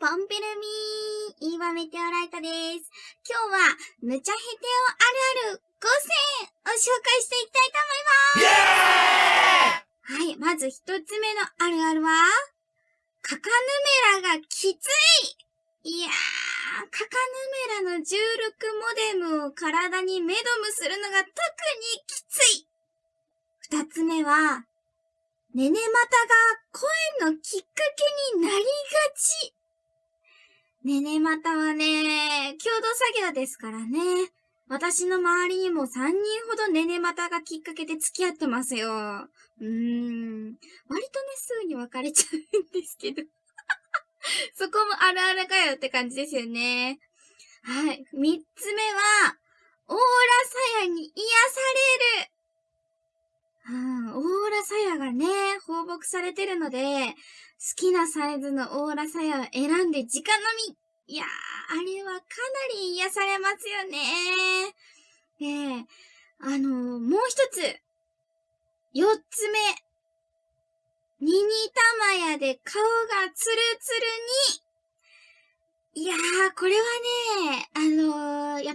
コンビルミー、イーワメテオライトです。今日は、むちゃへておあるある5選を紹介していきたいと思います。はい、まず一つ目のあるあるは、カカヌメラがきついいやー、カカヌメラの重力モデムを体にメドムするのが特にきつい二つ目は、ねねまたが声のきっかけになりがち。ねねまたはね、共同作業ですからね。私の周りにも3人ほどねねまたがきっかけで付き合ってますよ。うーん。割とね、すぐに別れちゃうんですけど。そこもあるあるかよって感じですよね。はい。3つ目は、オーラさやに癒される。うん、オーラサヤがね、放牧されてるので、好きなサイズのオーラサヤを選んで直飲み。いやー、あれはかなり癒されますよね。で、あのー、もう一つ。四つ目。ミニタマヤで顔がツルツルにいやー、これはね、あの、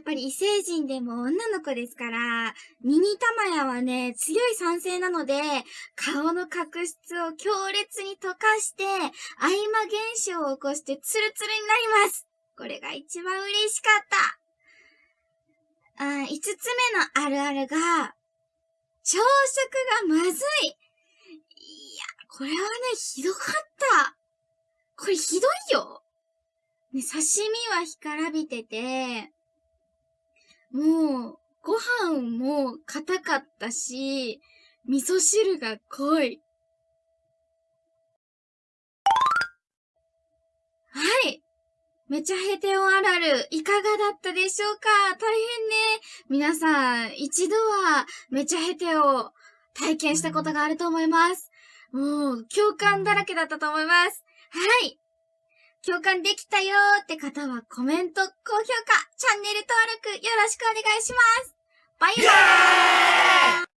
ぱり異星人でも女の子ですから、ミニタマヤはね、強い酸性なので、顔の角質を強烈に溶かして、合間現象を起こしてツルツルになります。これが一番嬉しかった。あ5つ目のあるあるが、朝食がまずい。いや、これはね、ひどかった。これひどいよ。ね、刺身は干からびてて、もう、ご飯も硬かったし、味噌汁が濃い。はい。めちゃヘテオあるある、いかがだったでしょうか？大変ね。皆さん、一度はめちゃヘテを体験したことがあると思います。もう、共感だらけだったと思います。はい。共感できたよーって方はコメント、高評価、チャンネル登録よろしくお願いします。バイバーイ